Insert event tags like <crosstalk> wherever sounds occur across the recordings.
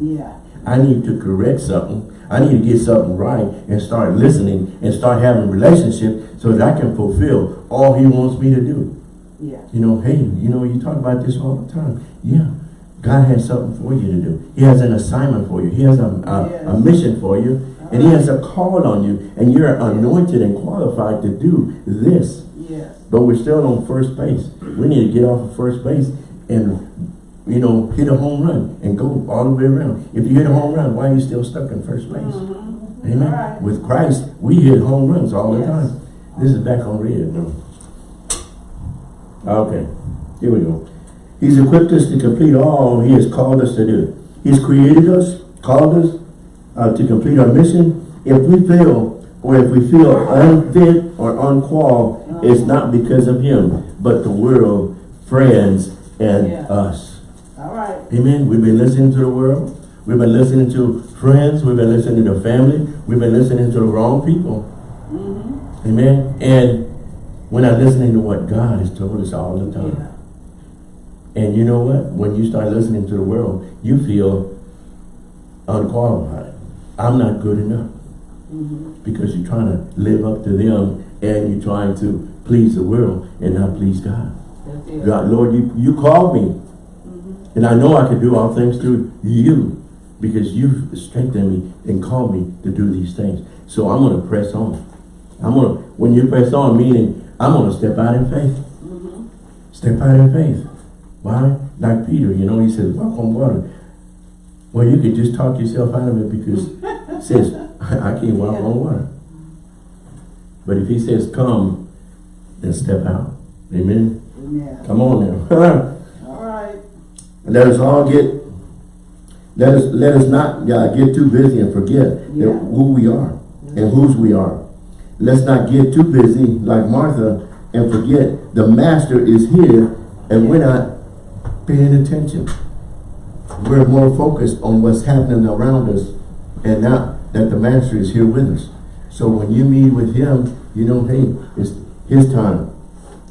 Yeah. I need to correct something. I need to get something right and start listening and start having relationship so that I can fulfill all he wants me to do. Yeah. You know, hey, you know, you talk about this all the time. Yeah, God has something for you to do. He has an assignment for you. He has a, a, Yes. a mission for you. And he has a call on you. And you're anointed and qualified to do this. Yes. But we're still on first base. We need to get off of first base and, you know, hit a home run and go all the way around. If you hit a home run, why are you still stuck in first base? Mhm. Amen. All right. With Christ, we hit home runs all the time. This is back on red now. Okay, here we go. He's equipped us to complete all he has called us to do. He's created us, called us uh, to complete our mission. If we fail, or if we feel unfit or unqualified, it's not because of him, but the world, friends, and Yeah. us. Amen. We've been listening to the world. We've been listening to friends. We've been listening to family. We've been listening to the wrong people. Mm-hmm. Amen. And we're not listening to what God has told us all the time. Yeah. And you know what? When you start listening to the world, you feel unqualified. I'm not good enough. Mm-hmm. Because you're trying to live up to them and you're trying to please the world and not please God. God, Lord, you, you called me. And I know I can do all things through you because you've strengthened me and called me to do these things. So I'm going to press on. I'm going to, when you press on, meaning I'm going to step out in faith. Mhm. Step out in faith. Why? Like Peter, you know, he says, walk on water. Well, you could just talk yourself out of it because it says, <laughs> I can't walk Yeah. on water. But if he says, come, then step out. Amen. Amen. Come on now. <laughs> Right. Let us all get, let us let us not uh, get too busy and forget Yeah. that who we are and whose we are. Let's not get too busy like Martha and forget the master is here and we're not paying attention. We're more focused on what's happening around us and not that the master is here with us. So when you meet with him, you know, hey, it's his time.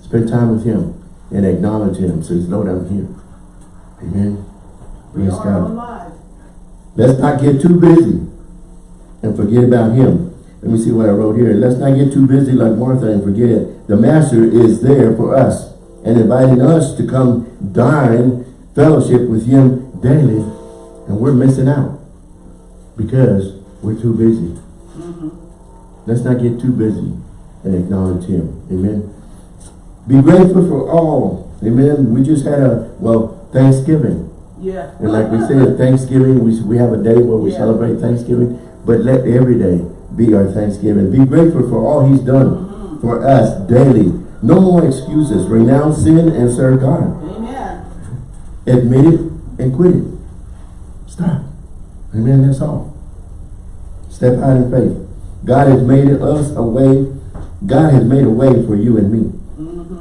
Spend time with him and acknowledge him. Says, Lord, I'm here. Amen. Praise God. alive. Let's not get too busy and forget about him. Let me see what I wrote here. Let's not get too busy like Martha and forget it. The master is there for us and inviting us to come dine, fellowship with him daily. And we're missing out because we're too busy. Mhm. Let's not get too busy and acknowledge him. Amen. Be grateful for all. Amen. We just had a, well, Thanksgiving. Yeah. And like we said, Thanksgiving, we, we have a day where we Yeah. celebrate Thanksgiving, but let every day be our Thanksgiving. Be grateful for all he's done Mhm. for us daily. No more excuses. Renounce sin and serve God. Amen. Admit it and quit it. Stop. Amen. That's all. Step out in faith. God has made us a way. God has made a way for you and me.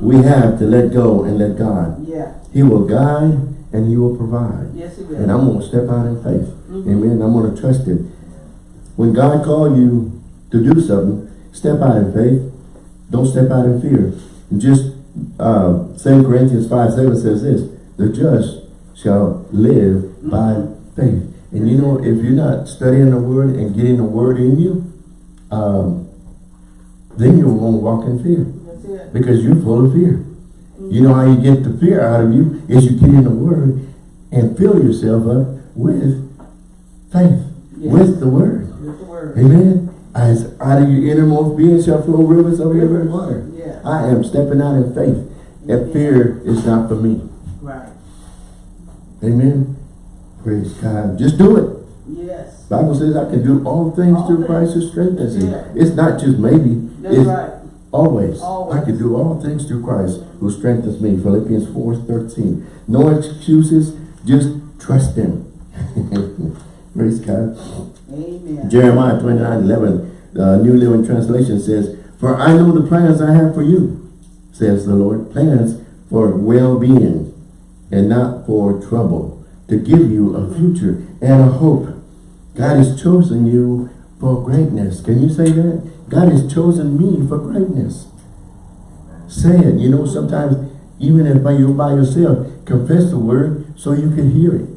We have to let go and let God. Yeah. He will guide and he will provide. Yes, it will. And I'm going to step out in faith. Mhm. Amen. I'm going to trust him. When God called you to do something, step out in faith. Don't step out in fear. And just uh, 2 Corinthians 5, 7 says this, the just shall live by faith. And you know, if you're not studying the word and getting the word in you, um, then you won't walk in fear That's it. because you're full of fear. You know how you get the fear out of you is you get in the word and fill yourself up with faith, Yes. with the word. With the word. Amen. As out of your innermost being shall flow rivers of living water. Yeah. I am stepping out in faith. That fear is not for me. Right. Amen. Praise God. Just do it. Yes. Bible says I can do all things All through things. Christ who strengthens me. Yeah. It's not just maybe. That's it's right. Always. Always. I can do all things through Christ who strengthens me. Philippians 4, 13. No excuses. Just trust him. <laughs> Praise God. Amen. Jeremiah 29, 11. The New Living Translation says, For I know the plans I have for you, says the Lord. Plans for well-being and not for trouble. To give you a future and a hope. God has chosen you for greatness. Can you say that? God has chosen me for greatness. Say it. You know, sometimes even if you're by yourself, confess the word so you can hear it.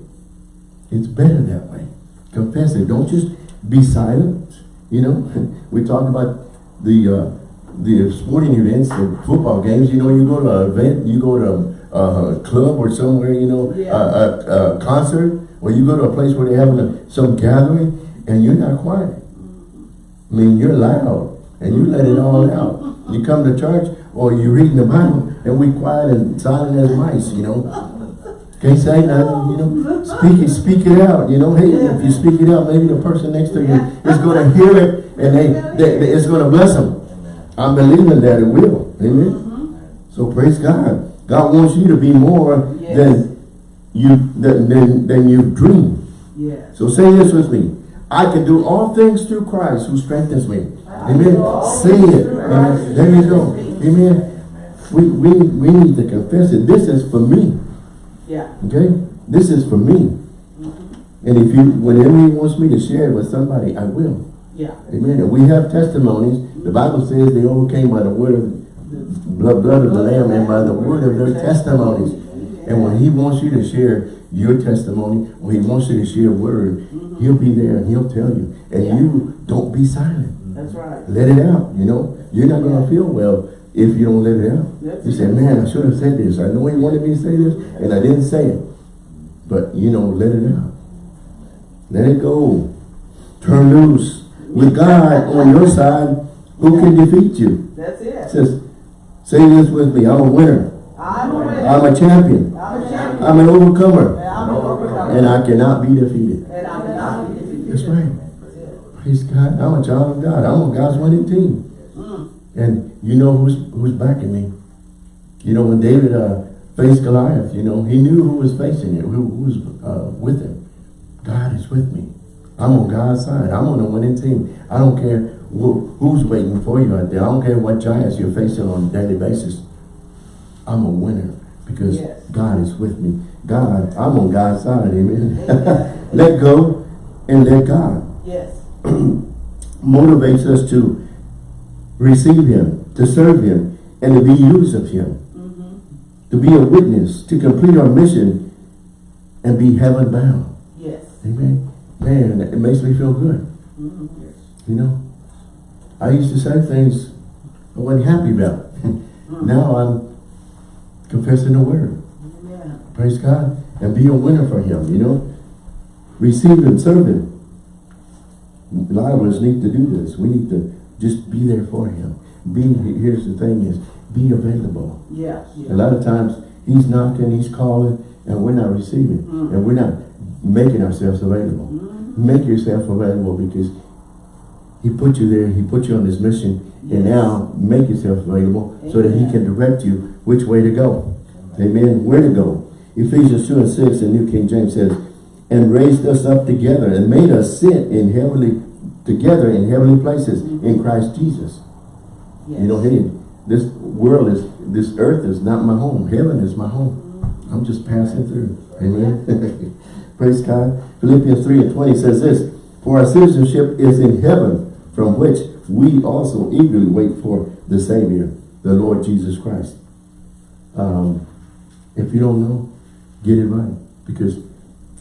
It's better that way. Confess it. Don't just be silent. You know, <laughs> we talk about the uh, the sporting events, the football games. You know, you go to an event, you go to a, a club or somewhere. You know, Yeah. a, a, a concert, or you go to a place where they're having some gathering, and you're not quiet. I mean, you're loud, and you let it all out. You come to church, or you're reading the Bible, and we quiet and silent as mice. You know. Can't say nothing, you know. Speak it, speak it out, you know. Hey, if you speak it out, maybe the person next to you is going to hear it, and they, they, they- it's going to bless them. I'm believing that it will. Amen. So praise God. God wants you to be more Yes. than you than, than than you dream. Yes. So say this with me. I can do all things through Christ who strengthens me. Amen. Say it. Amen. There you go. Amen. We, we, we need to confess it. This is for me. Yeah. Okay? This is for me. Mm-hmm. And if you, whenever he wants me to share it with somebody, I will. Yeah. Amen. And we have testimonies. The Bible says they overcame by the word of blood, blood of the Lamb and by the word of their testimonies. And when he wants you to share your testimony, when he wants you to share a word, mm-hmm. he'll be there and he'll tell you. And Yeah. you don't be silent. That's right. Let it out, you know. You're not going to feel well if you don't let it out. That's You say, man, I should have said this. I know he wanted me to say this, and I didn't say it. But, you know, let it out. Let it go. Turn loose. With God on your side, who can defeat you? That's it. Says, say this with me. I'm a winner. I'm a winner. I'm a champion. I'm a champion. I'm an overcomer. And I'm an overcomer. And I cannot be defeated. And I cannot be defeated. That's right. Praise God. I'm a child of God. I'm on God's winning team. Mm. And you know who's who's backing me. You know, when David uh, faced Goliath, you know, he knew who was facing him, who, who was uh, with him. God is with me. I'm on God's side. I'm on the winning team. I don't care who, who's waiting for you out there. I don't care what giants you're facing on a daily basis. I'm a winner because Yes. God is with me. God, I'm on God's side. Amen. <laughs> let go and let God Yes. <clears throat> motivates us to receive him, to serve him, and to be used of him. Mm-hmm. To be a witness, to complete our mission, and be heaven bound. Yes. Amen. Man, it makes me feel good. Mm-hmm. You know, I used to say things I wasn't happy about. <laughs> now I'm confessing the word. Praise God. And be a winner for him, you know. Receive him, serve him. A lot of us need to do this. We need to just be there for him. Be, here's the thing is, be available. Yeah. A lot of times, he's knocking, he's calling, and we're not receiving. Mm. And we're not making ourselves available. Mhm. Make yourself available because he put you there, he put you on this mission, and now make yourself available so that he can direct you which way to go. Amen. Where to go. Ephesians 2 and 6, the New King James says, and raised us up together and made us sit in heavenly, together in heavenly places in Christ Jesus. Yes. You know, hey, this world is, this earth is not my home. Heaven is my home. I'm just passing through. Amen. <laughs> Praise God. Philippians 3 and 20 says this, For our citizenship is in heaven, from which we also eagerly wait for the Savior, the Lord Jesus Christ. Um, if you don't know, get it right. Because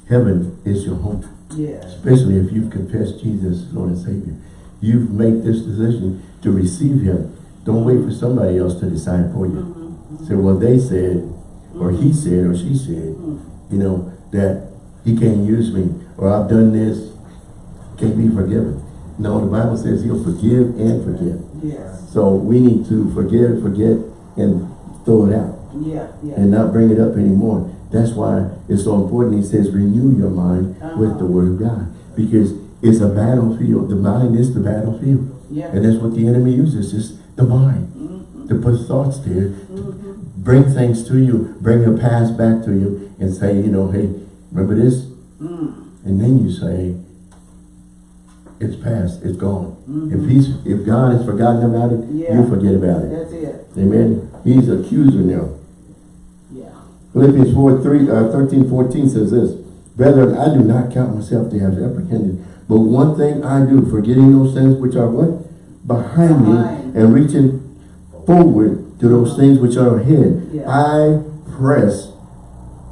heaven is your home Yes. especially if you've confessed Jesus as Lord and Savior. You've made this decision to receive Him. Don't wait for somebody else to decide for you. Mm-hmm. Say, well, they said, or he said, or she said, mm-hmm. you know, that he can't use me, or I've done this, can't be forgiven. No, the Bible says he'll forgive and forget. Yes. So we need to forgive, forget, and throw it out Yeah. Yeah. and not bring it up anymore. That's why it's so important. He says, renew your mind with the word of God. Because it's a battlefield. The mind is the battlefield. Yeah. And that's what the enemy uses, is the mind. Mhm. To put thoughts there, Mhm. bring things to you, bring your past back to you, and say, you know, hey, remember this? Mm. And then you say, it's past, it's gone. Mhm. If he's if God has forgotten about it, Yeah. you forget about it. That's it. Amen. He's accuser now. Philippians 4, 3, uh, 13, 14 says this, Brethren, I do not count myself to have apprehended, but one thing I do, forgetting those things which are what? Behind, Behind. me, and reaching forward to those things which are ahead. Yeah. I press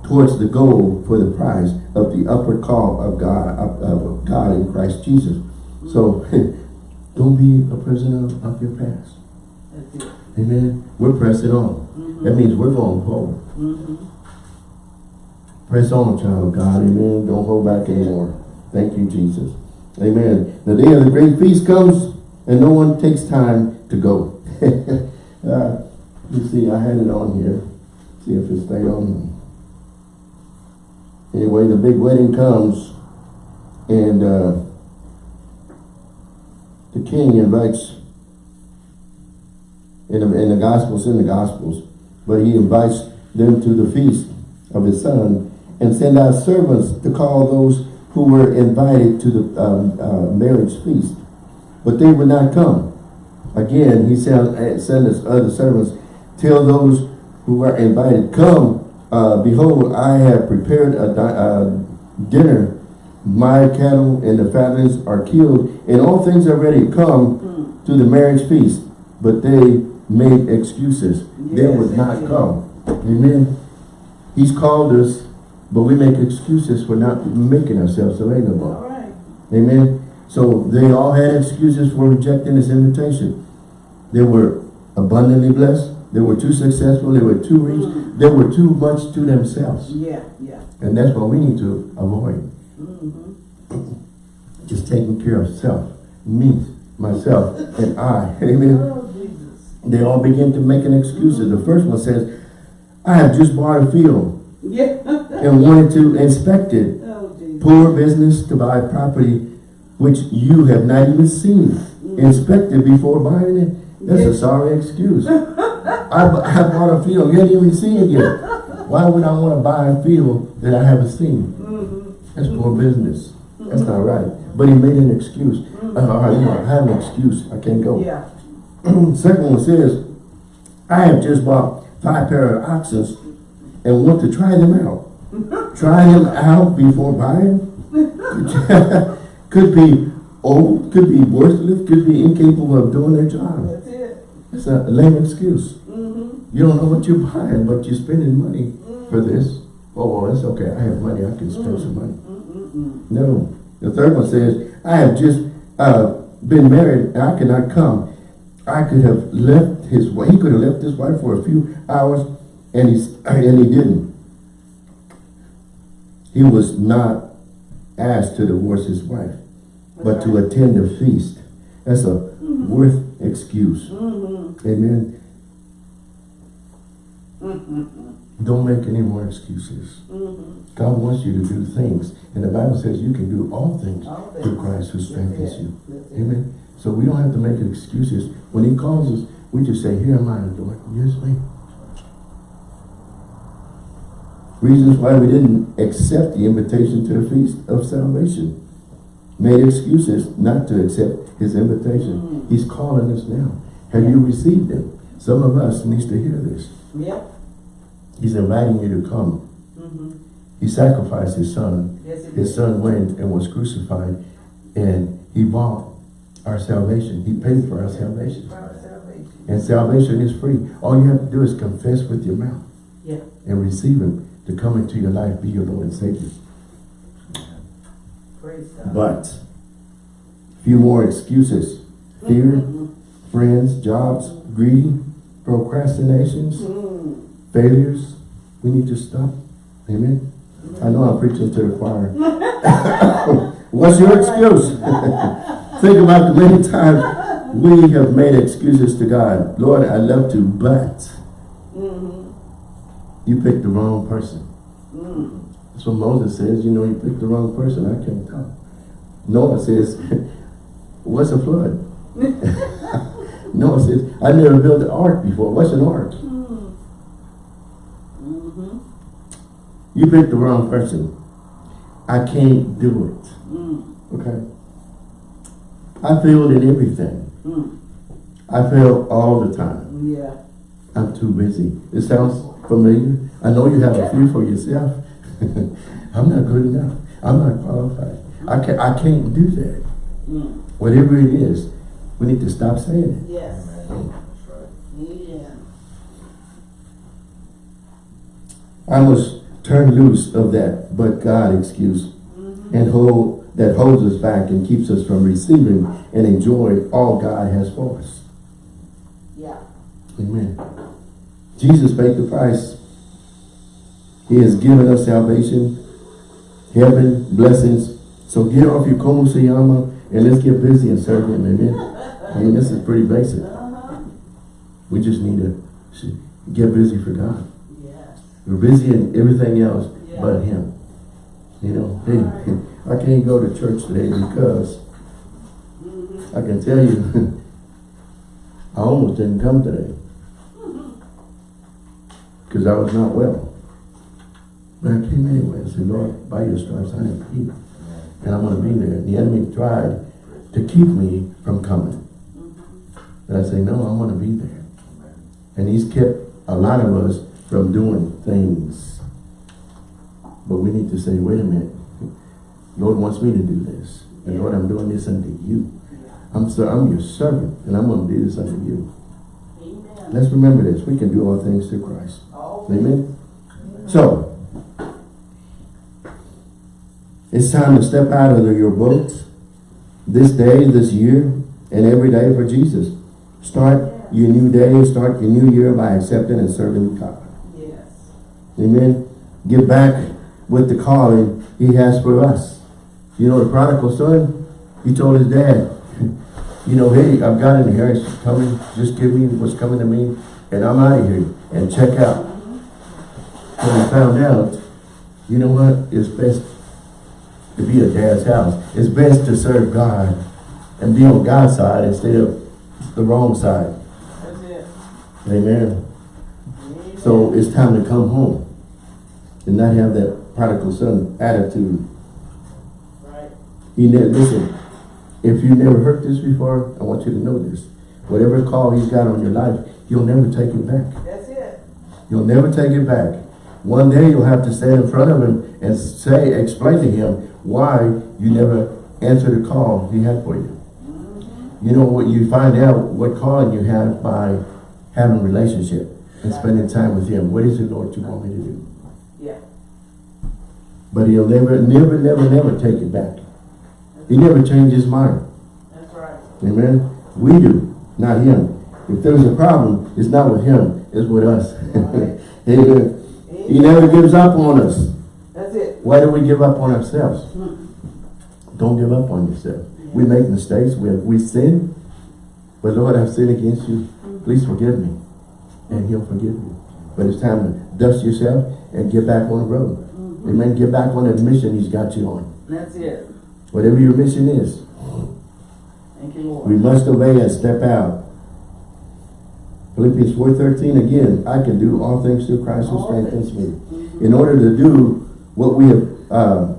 towards the goal for the prize of the upward call of God, of, of God in Christ Jesus. So, <laughs> don't be a prisoner of your past. Amen. We're pressing on. That means we're going forward. Mm-hmm. Press on, child of God. Amen. Don't hold back anymore. Thank you, Jesus. Amen. The day of the great feast comes and no one takes time to go. <laughs> uh, you see, I had it on here. See if it stayed on. Anyway, the big wedding comes and uh, the king invites in the, in the Gospels, in the Gospels, but he invites them to the feast of his son and send out servants to call those who were invited to the um, uh, marriage feast. But they would not come. Again, he sent, uh, sent his other servants, tell those who are invited, come, uh, behold, I have prepared a di uh, dinner. My cattle and the fatlings are killed, and all things are ready. Come to the marriage feast. But they made excuses. they would not come. Amen. He's called us, but we make excuses for not making ourselves available. All right. Amen. So they all had excuses for rejecting this invitation. They were abundantly blessed. They were too successful. They were too rich. Mm. They were too much to themselves. Yeah, yeah. And that's what we need to avoid. Mm-hmm. Just taking care of self. Me, myself, and I. <laughs> Amen. Oh, They all begin to make an excuses. The first one says, I have just bought a field Yeah. <laughs> and wanted to inspect it. oh, Poor business to buy property which you have not even seen. Mm. Inspect it before buying it. That's a sorry excuse. <laughs> I, I bought a field, you haven't even seen it yet. Why would I want to buy a field that I haven't seen? Mm-hmm. That's poor mm-hmm. business. That's not mm-hmm. right. But he made an excuse. Mm-hmm. Uh, all right, you know, I have an excuse. I can't go. Yeah. <clears throat> Second one says, I have just bought five pair of oxen and want to try them out. Try them out before buying? <laughs> could be old, could be worthless, could be incapable of doing their job. That's it. It's a lame excuse. Mm-hmm. You don't know what you're buying, but you're spending money for this. Oh, well, it's okay. I have money. I can spend some money. No. The third one says, I have just uh, been married and I cannot come. I could have left his wife, he could have left his wife for a few hours and, he's, and he didn't. He was not asked to divorce his wife, but to attend a feast. That's a worth excuse. Mm-hmm. Amen. Mm-hmm. Don't make any more excuses. Mm-hmm. God wants you to do things. And the Bible says you can do all things All through. Christ who strengthens you. That's it. Amen. So we don't have to make excuses. When he calls us, we just say, here am I, Lord. Use me. Reasons why we didn't accept the invitation to the feast of salvation. Made excuses not to accept his invitation. Mm. He's calling us now. Have you received him? Some of us needs to hear this. Yep. He's inviting you to come. Mm-hmm. He sacrificed his son Yes, his son went and was crucified and he bought our salvation. He paid for our salvation. For our salvation. And salvation is free. All you have to do is confess with your mouth Yeah. and receive him to come into your life, be your Lord and Savior. Praise God. But, few more excuses. Fear, friends, jobs, greed, procrastinations, Mm. failures. We need to stop. Amen. I know I'm preaching to the choir. <laughs> What's your excuse? <laughs> Think about the many times we have made excuses to God. Lord, I love to, but Mhm. You picked the wrong person. Mm. That's what Moses says. You know, you picked the wrong person. I can't come. Noah says, <laughs> what's a flood? <laughs> Noah says, I never built an ark before. What's an ark? Mm. Mhm. You picked the wrong person. I can't do it. Mm. Okay? I failed in everything. Mm. I fail all the time. Yeah. I'm too busy. It sounds familiar. I know you have a few for yourself. <laughs> I'm not good enough. I'm not qualified. I can't, I can't do that. Mm. Whatever it is, we need to stop saying it. Yes. Yeah. I must turn loose of that but God excuse and hold that holds us back and keeps us from receiving and enjoying all God has for us. Yeah. Amen. Jesus paid the price. He has given us salvation, heaven, blessings. So get off your como se llama and let's get busy and serve him. Amen. I mean, this is pretty basic. Uh-huh. We just need to get busy for God. We're busy in everything else but him. You know, hey, <laughs> I can't go to church today because Mm-hmm. I can tell you, <laughs> I almost didn't come today. Because I was not well. But I came anyway. I said, Lord, by your stripes I am healed. And I'm going to be there. The enemy tried to keep me from coming. But I say, no, I'm going to be there. And he's kept a lot of us from doing things. But we need to say, wait a minute. Lord wants me to do this. And Lord, I'm doing this unto you. I'm so I'm your servant, and I'm going to do this unto you. Amen. Let's remember this. We can do all things through Christ. Amen? So, it's time to step out of your boats this day, this year, and every day for Jesus. Start your new day, start your new year by accepting and serving God. yes. Amen. Get back with the calling he has for us. You know, the prodigal son, he told his dad, <laughs> you know, hey, I've got an inheritance coming. Just give me what's coming to me, and I'm out of here. And check out. When he found out, you know what? It's best to be a dad's house. It's best to serve God and be on God's side instead of the wrong side. That's it. Amen. Amen. So it's time to come home and not have that prodigal son attitude. Right. He never, listen, if you never heard this before, I want you to know this. Whatever call he's got on your life, you'll never take it back. That's it. You'll never take it back. One day you'll have to stand in front of him and say, explain to him why you never answered the call he had for you. You know what you find out what calling you have by having a relationship and spending time with him. What is it, Lord, you want me to do? Yeah. But he'll never, never, never, never take it back. He never changed his mind. That's right. Amen. We do, not him. If there's a problem, it's not with him, it's with us. <laughs> Amen. He never gives up on us. That's it. Why do we give up on ourselves? Hmm. Don't give up on yourself. We make mistakes, we, we sin. But Lord, I've sinned against you. Please forgive me. And he'll forgive you. But it's time to dust yourself and get back on the road. Amen. Get back on the mission he's got you on. That's it. Whatever your mission is. Thank you, Lord. We must obey and step out. Philippians 4.13 again, I can do all things through Christ who strengthens me. In order to do what we have, uh,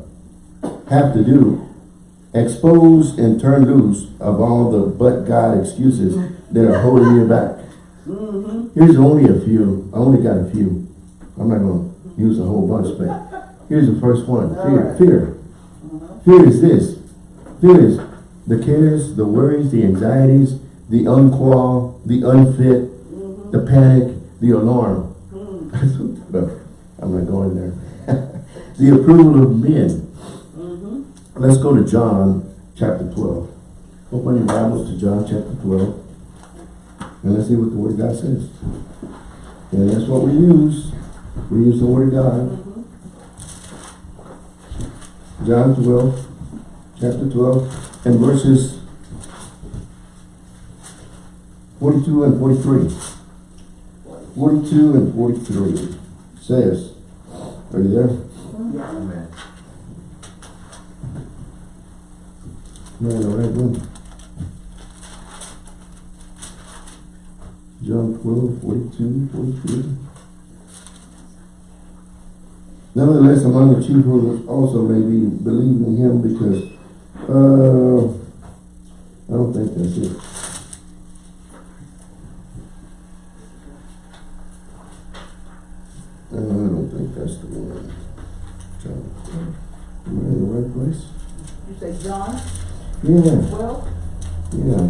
have to do, expose and turn loose of all the but God excuses that are holding you back. Mm-hmm. Here's only a few. I only got a few. I'm not going to use a whole bunch, but here's the first one. Fear. Fear. Fear is this. Fear is the cares, the worries, the anxieties, the unqual, the unfit, the panic, the alarm. <laughs> No, I'm not going there. <laughs> the approval of men. Mm-hmm. Let's go to John chapter 12. Open your Bibles to John chapter 12. And let's see what the Word of God says. And that's what we use. We use the Word of God. John 12, chapter 12, and verses 42 and 43. 42 and 43 says, are you there? Yeah. Amen. No, the right room. John 12, 42, 43. Nevertheless, among the chief rulers also may be believe in him because, uh, I don't think that's it. I don't think that's the one. John, am I in the right place? You say John Yeah, 12? yeah.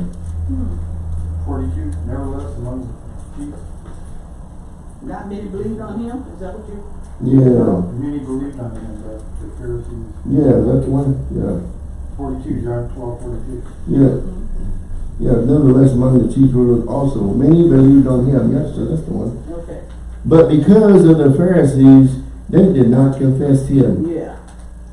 Forty-two, nevertheless among the chief. Not many believed on him? Is that what you? Yeah, Many believed on him, but the Pharisees, yeah, that's one, yeah. forty-two, John twelve, forty-two. Yeah. Yeah, nevertheless, among the chief rulers also, many believed on him. Yes, sir, that's the one. But because of the Pharisees, they did not confess him, yeah.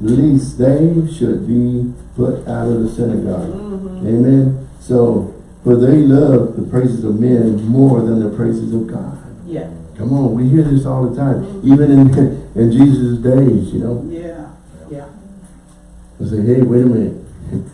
lest they should be put out of the synagogue. Mm-hmm. Amen. So, for they love the praises of men more than the praises of God. Yeah, Come on, we hear this all the time, even in <laughs> in Jesus' days, you know. yeah, yeah. I say, hey, wait a minute. <laughs>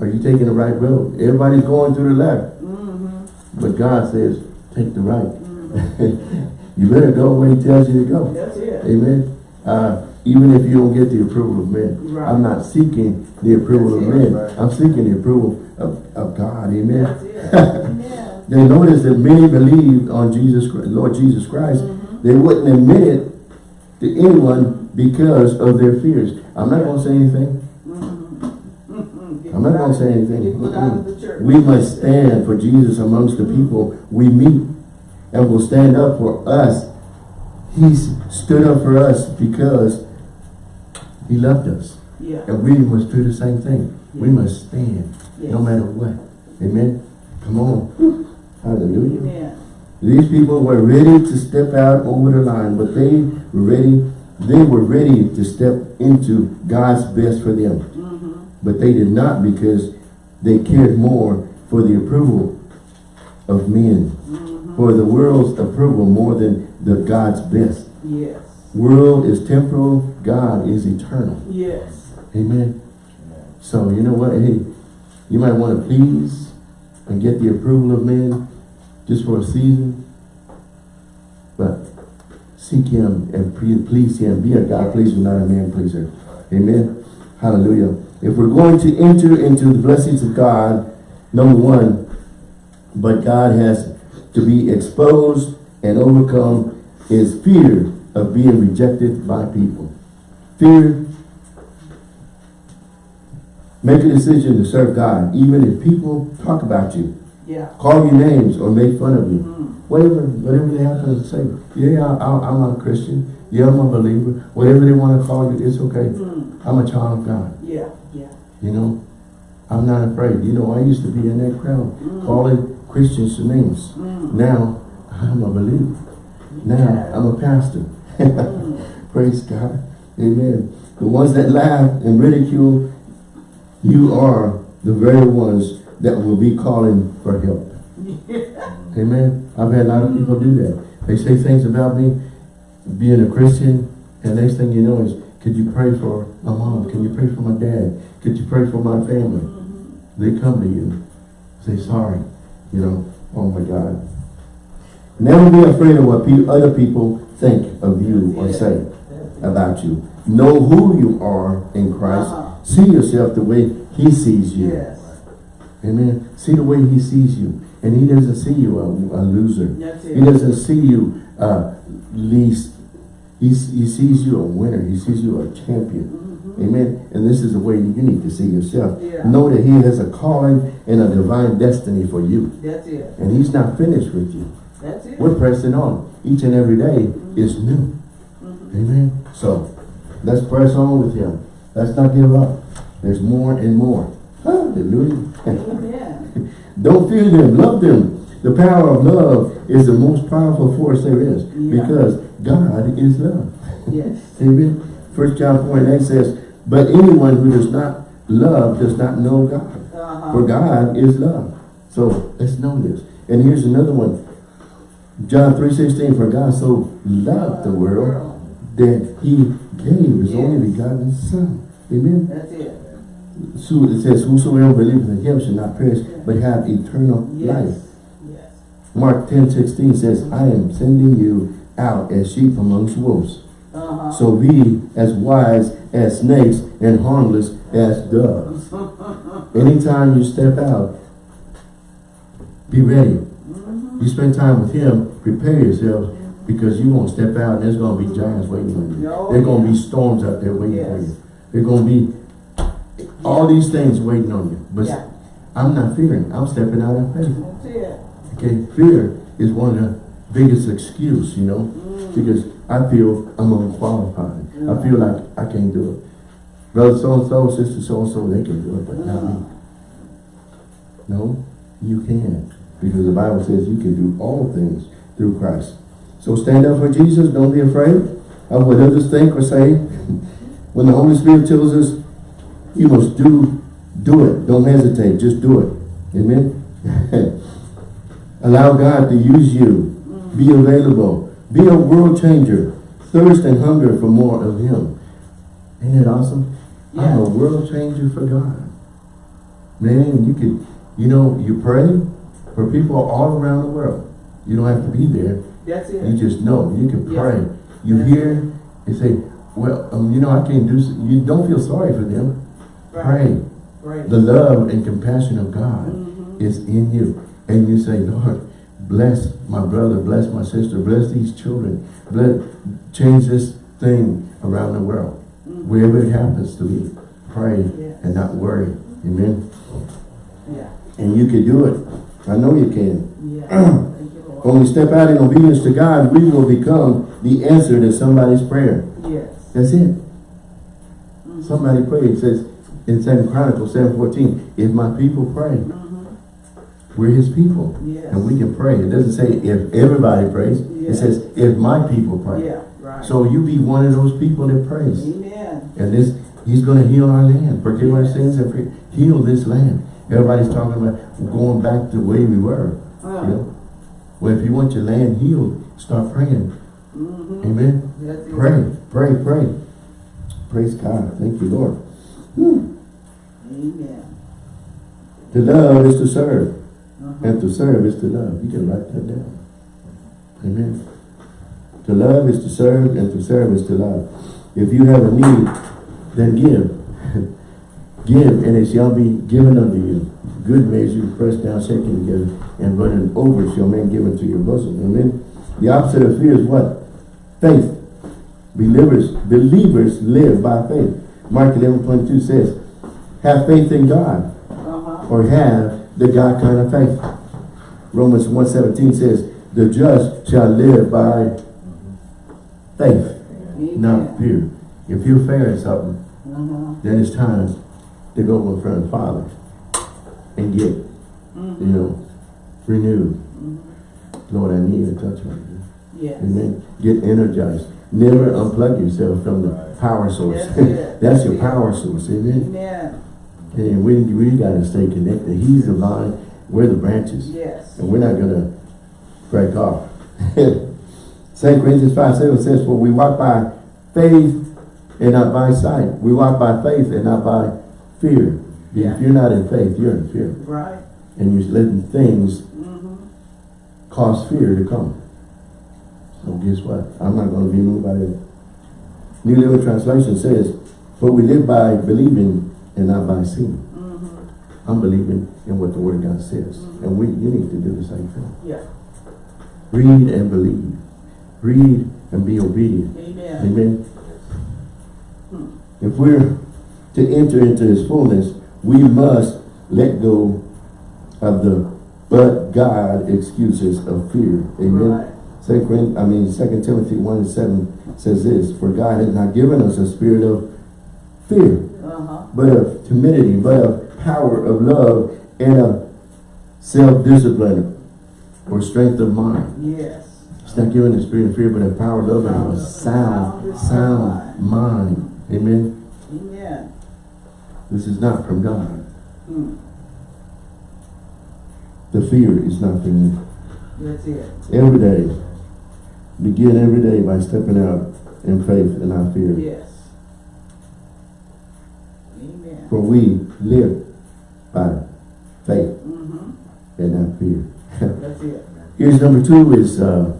Are you taking the right road? Everybody's going to the left. Mm-hmm. But God says, take the right. <laughs> You better go where he tells you to go. That's it. Amen. Uh, even if you don't get the approval of men. Right. I'm not seeking the approval of That's it. men. Right. I'm seeking the approval of, of God. Amen. <laughs> Amen. They noticed that many believed on Jesus, Christ- Lord Jesus Christ. Mhm. They wouldn't admit it to anyone because of their fears. I'm not going to say anything. Mm-hmm. I'm not going to say anything. Of. We must stand for Jesus amongst the people we meet and will stand up for us. He stood up for us because he loved us. Yeah, And we must do the same thing. We must stand no matter what. Amen. Come on. Hallelujah. Amen. These people were ready to step out over the line, but they were ready, they were ready to step into God's best for them. Mm-hmm. But they did not because they cared more for the approval of men, Mm-hmm. For the world's approval more than the God's best. Yes. World is temporal, God is eternal. Yes. Amen. So you know what? Hey, you might want to please and get the approval of men just for a season. But seek him and please him. Be a God pleaser, not a man pleaser. Amen. Hallelujah. If we're going to enter into the blessings of God, number one, but God has to be exposed and overcome is fear of being rejected by people. Fear Make a decision to serve God, even if people talk about you, Yeah. call you names, or make fun of you. Mm. Whatever, whatever they have to say. Yeah, I, I'm a Christian. Yeah, I'm a believer. Whatever they want to call you, it's okay. Mm. I'm a child of God. Yeah. Yeah. You know, I'm not afraid. You know, I used to be in that crowd Mm. calling Christians names. Mm. Now, I'm a believer. Now, I'm a pastor. Mm. <laughs> Praise God. Amen. The ones that laugh and ridicule, you are the very ones that will be calling for help. <laughs> Amen. I've had a lot of people do that. They say things about me being a Christian, and next thing you know is, could you pray for my mom? Can you pray for my dad? Could you pray for my family? Mhm. They come to you, say sorry, you know, oh my God. Never be afraid of what pe other people think of you or say about you. Know who you are in Christ. Uh-huh. See yourself the way he sees you. Yes. Amen. See the way he sees you. And he doesn't see you a, a loser. He doesn't see you uh, least. He, he sees you a winner. He sees you a champion. Mhm. Amen. And this is the way you need to see yourself. Yeah. Know that he has a calling and a divine destiny for you. That's it. And he's not finished with you. That's it. We're pressing on. Each and every day is new. Mhm. Amen. So let's press on with him. Let's not give up. There's more and more. Hallelujah. Amen. <laughs> Don't fear them. Love them. The power of love is the most powerful force there is. Yeah. Because God is love. Yes. <laughs> Amen. First John 4 and 8 says, But anyone who does not love does not know God. Uh-huh. For God is love. So let's know this. And here's another one. John 3.16, For God so loved the world that he gave his only begotten son. Amen. That's it. So it says, Whosoever believes in him shall not perish, but have eternal life. Yes. Yes. Mark 10.16 says, I am sending you out as sheep amongst wolves. Uh-huh. So be as wise as snakes and harmless as doves. <laughs> Anytime you step out, be ready. Mhm. You spend time with him, prepare yourself because you're going to step out and there's going to be giants waiting on you. Oh, There's going to yeah. be storms out there waiting for you. There's going to be all these things waiting on you. But Yeah. I'm not fearing. I'm stepping out in faith. Okay, fear is one of the biggest excuse, you know, Mm. because I feel I'm unqualified. I mm. feel like I can't do it. Brother so-and-so, sister so-and-so, they can do it, but not me. No, you can. Because the Bible says you can do all things through Christ. So stand up for Jesus. Don't be afraid of what others think or say. <laughs> When the Holy Spirit tells us you must do, do it. Don't hesitate. Just do it. Amen. <laughs> Allow God to use you. Be available. Be a world changer. Thirst and hunger for more of Him. Ain't that awesome? I'm a world changer for God. Man, you could, you know, you pray for people all around the world. You don't have to be there. That's it. You just know. You can Yeah. pray. You Yeah. hear and say, well, um, you know, I can't do, s- you don't feel sorry for them. Right. Pray. Right. The love and compassion of God Mhm. is in you. And you say, Lord, bless my brother, bless my sister, bless these children, bless, change this thing around the world. Mhm. Wherever it happens to be, pray and not worry. Amen. Yeah. And you can do it. I know you can. Yeah. <clears throat> Thank you, Lord. When we step out in obedience to God, we will become the answer to somebody's prayer. Yes. That's it. Mhm. Somebody prayed. It says in Second Chronicles 7.14, if my people pray, Mhm. We're his people. Yes. And we can pray. It doesn't say if everybody prays. It says if my people pray. Yeah, right. So you be one of those people that prays. Amen. And this, he's going to heal our land, forgive our sins, and heal this land. Everybody's talking about going back to the way we were. Uh, You know? Well, if you want your land healed, start praying. Mm -hmm. Amen. That's. Pray, pray, pray. Praise God. Thank you, Lord. Whew. Amen. To love is to serve. And to serve is to love. You can write that down. Amen. To love is to serve, and to serve is to love. If you have a need, then give. <laughs> give, and it shall be given unto you. Good measure, pressed down, shaken together, and running over shall men give unto your bosom. Amen. The opposite of fear is what? Faith. Believers, believers live by faith. Mark 11, 22 says, have faith in God Uh-huh. or have the God kind of faith. Romans 1.17 says, the just shall live by faith, not fear. If you're fearing something, Uh-huh. then it's time to go in front of the Father and get, you know, renewed. Mhm. Lord, I need a touch right now. Yes. Amen. Get energized. Never unplug yourself from the power source. <laughs> That's your power source. Amen. Amen. And we, we got to stay connected. He's the vine, we're the branches. Yes. And we're not going to break off. <laughs> 2 Corinthians 5, 7 says, For we walk by faith and not by sight. We walk by faith and not by fear. Yeah. If you're not in faith, you're in fear. Right. And you're letting things Mm-hmm. cause fear to come. So guess what? I'm not going to be moved by that. New Living Translation says, But we live by believing and not by seeing. Mm-hmm. I'm believing in what the Word of God says. And we, you need to do the same thing. Yeah. Read and believe. Read and be obedient. Amen. Amen. Hmm. If we're to enter into His fullness, we must let go of the but God excuses of fear. Amen. Right. Second, I mean, Second Timothy 1 and 7 says this, For God has not given us a spirit of fear, Uh-huh. but of timidity, but of power, of love, and of self-discipline, or strength of mind. Yes. It's not given the spirit of fear, but of power, love, and of a sound, sound mind. Amen. Amen. This is not from God. Hmm. The fear is not from you. That's it. Every day, begin every day by stepping out in faith and not fear. Yes. Amen. For we live by faith Mm-hmm. and not fear. That's it. Here's number two is uh,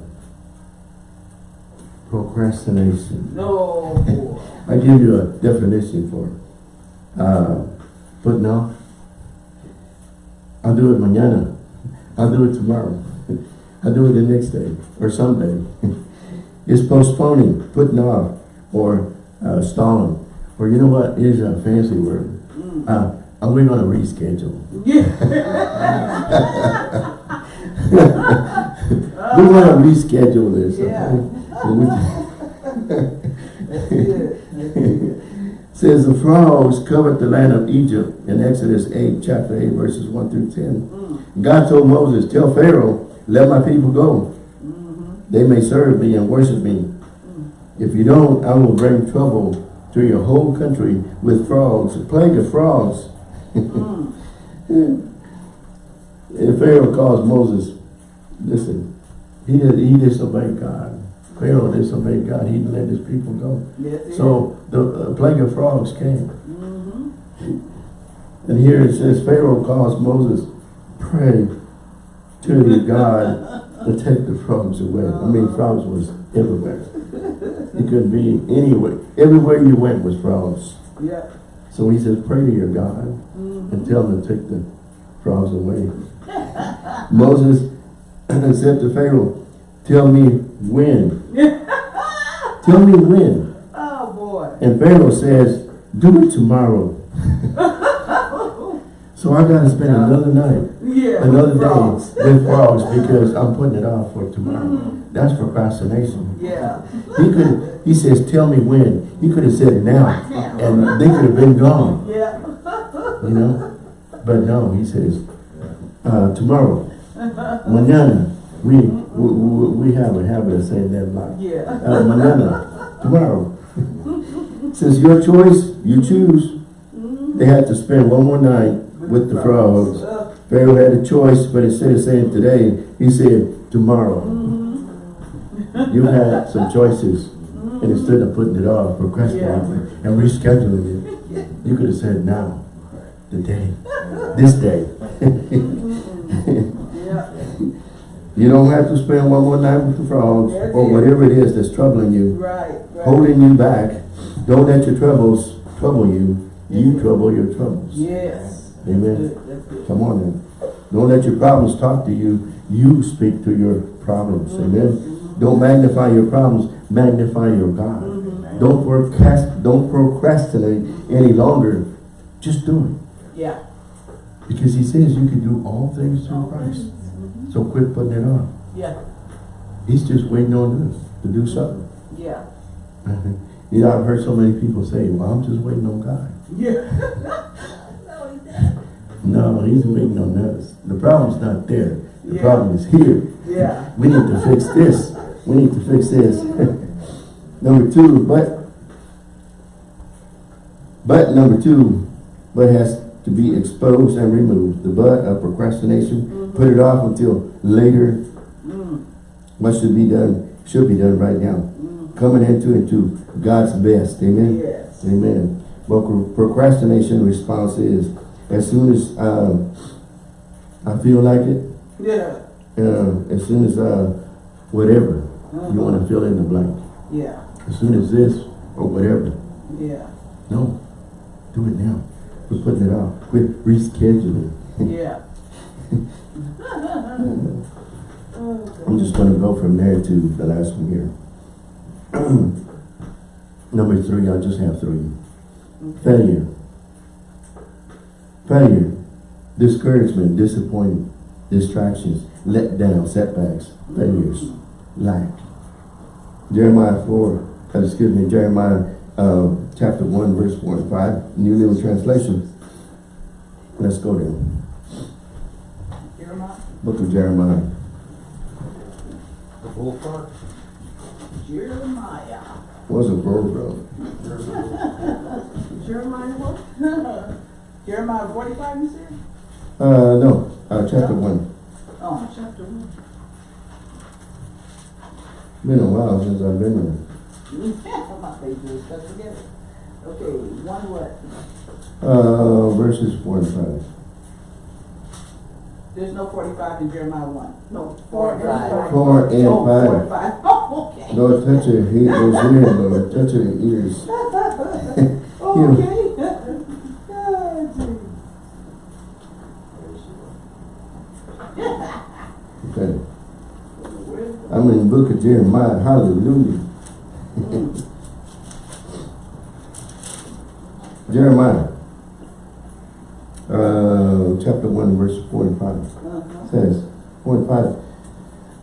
procrastination. No. I give you a definition for it. Uh, putting off. I'll do it mañana. I'll do it tomorrow. <laughs> I'll do it the next day or someday. <laughs> it's postponing, putting off, or uh, stalling. Or you know what? Here's a fancy word. Mm. Uh, are <laughs> <laughs> we going to reschedule? Yeah. we want to reschedule this. Yeah. Okay? So we- <laughs> That's it. Says the frogs covered the land of Egypt in Exodus 8, chapter 8, verses 1 through 10. Mm. God told Moses, tell Pharaoh, let my people go. Mm-hmm. They may serve me and worship me. If you don't, I will bring trouble to your whole country with frogs, a plague of frogs. Mm. And Pharaoh calls Moses, listen, he, did, he disobeyed God. Pharaoh disobeyed God. He let his people go. So the uh, plague of frogs came. Mm-hmm. And here it says, Pharaoh calls Moses, pray to your God to take the frogs away. I mean, frogs was everywhere. It could be anywhere. Everywhere you went was frogs. Yeah. So he says, pray to your God Mm-hmm. and tell him to take the frogs away. <laughs> Moses <clears throat> said to Pharaoh, tell me when. <laughs> tell me when. Oh boy. And Pharaoh says, do it tomorrow. <laughs> so I got to spend another night, Yeah. another frogs. day with frogs because I'm putting it off for tomorrow. That's procrastination. Yeah. He could, he says, tell me when. He could have said now, and they could have been gone, Yeah. you know. But no, he says, uh, tomorrow, mañana. We, we, we we have a habit of saying that a lot. Yeah. Uh, mañana, tomorrow. <laughs> Since your choice, you choose. They had to spend one more night with the frogs. Pharaoh had a choice, but instead of saying today, he said tomorrow. Mm-hmm. You had some choices, and instead of putting it off, procrastinating, and rescheduling it, you could have said now, today, this day. Mm-hmm. You don't have to spend one more night with the frogs, or whatever it is that's troubling you, Right. Right. holding you back. Don't let your troubles trouble you. You mm-hmm. trouble your troubles. Yes. Amen. Good. That's good. Come on then. Don't let your problems talk to you. You speak to your problems. Amen. Don't magnify your problems. Magnify your God. Don't procrast don't procrastinate any longer. Just do it. Yeah. Because he says you can do all things through Christ. So quit putting it off. Yeah. He's just waiting on us to do something. Yeah. <laughs> You know, I've heard so many people say, well, I'm just waiting on God. Yeah. <laughs> No, he's waiting on us. The problem's not there. The Yeah. problem is here. Yeah. <laughs> We need to fix this. We need to fix this. <laughs> number two, but, but number two, but has to be exposed and removed. The but of procrastination, put it off until later. Mm. What should be done, should be done right now. Coming into, into God's best. Amen. Yes. Amen. But procrastination response is, as soon as uh, I feel like it, Yeah. uh, as soon as uh, whatever, you want to fill in the blank. Yeah. As soon as this or whatever. Yeah. No, do it now. Quit putting it off. Quit rescheduling. Yeah. <laughs> I'm just going to go from there to the last one here. <clears throat> Number three, I just have three. Failure. Failure. Discouragement, disappointment, distractions, let down, setbacks, failures, lack. Jeremiah 4, uh, excuse me, Jeremiah uh, chapter 1, verse 4 and 5, New Living Translation. Let's go there. Jeremiah. Book of Jeremiah. The full part? Jeremiah. Was a road road. Jeremiah what? <laughs> Jeremiah 45 you said? Uh, no, uh, chapter 1. Oh, chapter 1. Been a while since I've been there. My pages are stuck together. Okay, one what? Uh, verses 4 and 5. There's no 45 in Jeremiah 1. No, Four and five. 4 and Oh, four 5. and five. <laughs> Oh, okay. Lord, touch her, he, those ears, Lord. Touch her ears. <laughs> Okay. <laughs> Okay. I'm in the book of Jeremiah. Hallelujah. <laughs> Jeremiah. Uh, chapter 1, verse 4 and 5. Uh-huh. says, 4 and 5.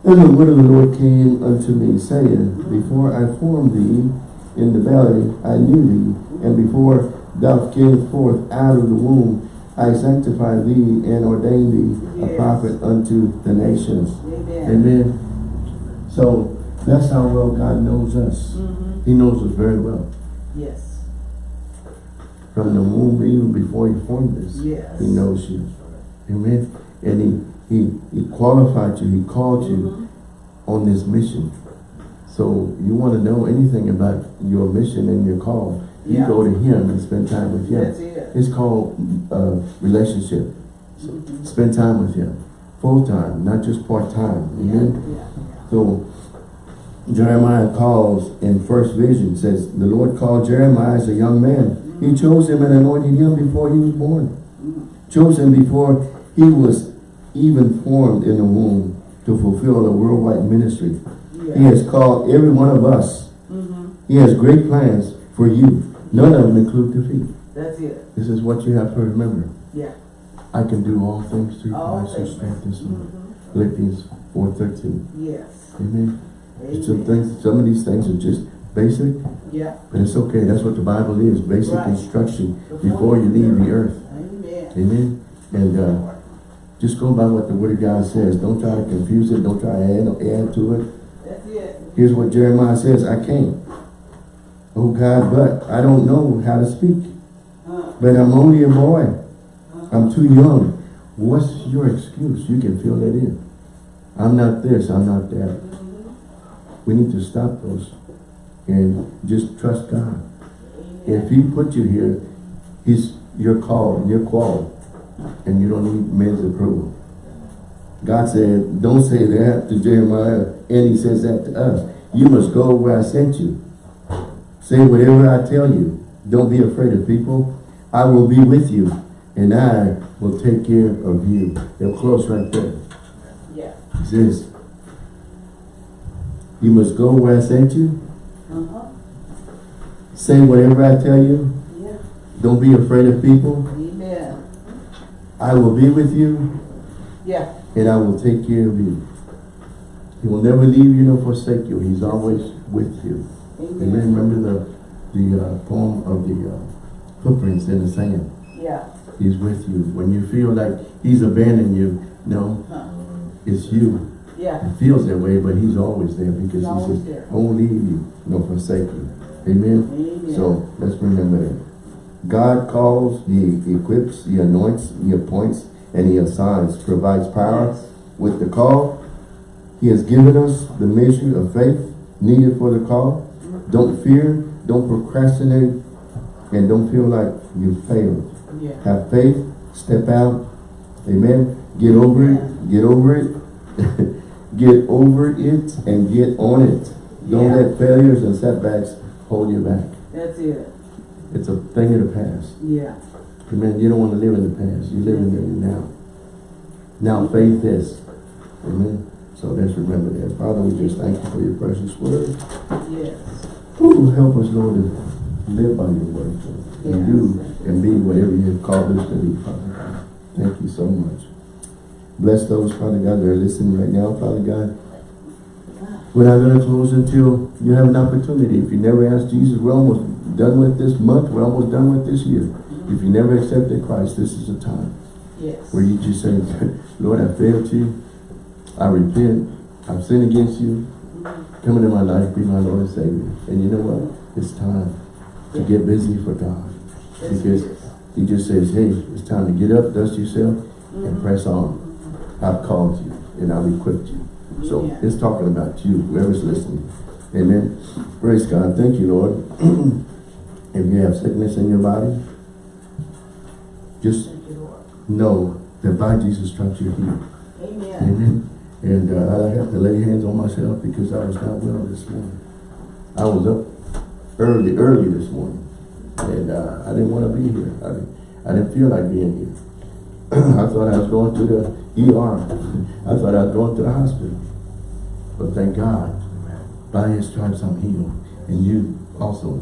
And the word of the Lord came unto me, saying, Before I formed thee in the belly, I knew thee, and before thou camest forth out of the womb, I sanctified thee and ordained thee a prophet unto the nations. Amen. Amen. So that's how well God knows us. Mhm. He knows us very well. Yes, From the womb, even before he formed us, yes. he knows you. Amen. And he, he, he qualified you, he called you Mhm. on this mission. So you want to know anything about your mission and your call, you Yeah. go to him and spend time with him. That's it. It's called uh, relationship. So Mhm. spend time with him. Full time, not just part time. Yeah, Amen. yeah, So Jeremiah calls in first vision says the Lord called Jeremiah as a young man. He chose him and anointed him before he was born. yeah. Chose him before he was even formed in the womb to fulfill the worldwide ministry. He has called every one of us. Mhm. He has great plans for you. None of them include defeat. That's it. This is what you have to remember. Yeah. I can do all things through All Christ who strengthens me. Mhm. Philippians 4.13. Yes. Amen. Some Amen. things, some of these things are just basic, Yeah. but it's okay. That's what the Bible is. Basic Right. instruction before you leave the earth. Amen. Amen. And uh, just go by what the Word of God says. Don't try to confuse it. Don't try to add, add to it. That's it. Here's what Jeremiah says. I can't. Oh God, but I don't know how to speak. Uh, But I'm only a boy. uh, I'm too young. What's your excuse? You can fill that in. I'm not this. I'm not that. We need to stop those and just trust God. If He put you here, He's your call, you're called, and you don't need men's approval. God said, don't say that to Jeremiah, and He says that to us. You must go where I sent you. Say whatever I tell you. Don't be afraid of people. I will be with you, and I will take care of you. They're close right there. He says, you must go where I sent you. Uh-huh. Say whatever I tell you. Yeah. Don't be afraid of people. Amen. I will be with you Yeah. and I will take care of you. He will never leave you nor forsake you. He's always with you. Amen. Amen. Remember the the uh, poem of the uh, footprints in the sand. Yeah. He's with you. When you feel like he's abandoned you, no, Huh. It's you. Yeah. It feels that way, but he's always there because He's he says, there. won't leave you nor forsake you. Amen. Amen. So let's remember that. God calls, He equips, He anoints, He appoints, and He assigns, provides power. Yes. With the call, He has given us the measure of faith needed for the call. Don't fear, don't procrastinate, and don't feel like you failed. Yeah. Have faith, step out, amen. Get over it, get over it, <laughs> get over it, and get on it. Don't Yeah. let failures and setbacks hold you back. That's it. It's a thing of the past. Yeah. Amen. You don't want to live in the past. You live in the now. Now faith is. Amen. So let's remember that. Father, we just thank you for your precious word. Yes. Ooh, help us, Lord, to live by your word and Yes. do and be whatever you have called us to be, Father Thank you so much. Bless those, Father God, that are listening right now, Father God. We're not going to close until you have an opportunity. If you never asked Jesus, we're almost done with this month. We're almost done with this year. If you never accepted Christ, this is the time Yes. where you just say, <laughs> Lord, I failed you. I repent. I've sinned against you. Come into my life, be my Lord and Savior. And you know what? It's time to get busy for God. Because he just says, hey, it's time to get up, dust yourself, and mm-hmm. press on. I've called you and I've equipped you. So Yeah. it's talking about you, whoever's listening. Amen. Praise God. Thank you, Lord. <clears throat> if you have sickness in your body, just you, know that by Jesus' stripes you're healed. Amen. Amen. And uh, I have to lay hands on myself because I was not well this morning. I was up early, early this morning. And uh, I didn't want to be here. I didn't, I didn't feel like being here. <clears throat> I thought I was going to the ER. I thought I'd go to the hospital. But thank God, by his stripes I'm healed. And you also,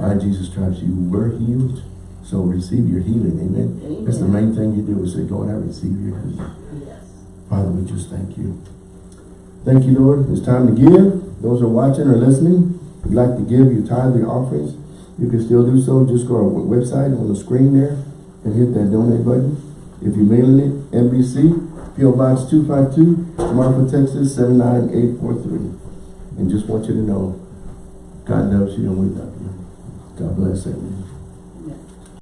by Jesus' stripes you were healed. So receive your healing. Amen. That's the main thing you do is say, Lord, I receive your healing. Yes. Father, we just thank you. Thank you, Lord. It's time to give. Those who are watching or listening, if you'd like to give your tithe, your offerings, you can still do so. Just go to our website on the screen there and hit that donate button. If you're mailing it, NBC, PO Box 252, Marfa, Texas 79843. And just want you to know, God loves you and we love you. God bless everyone.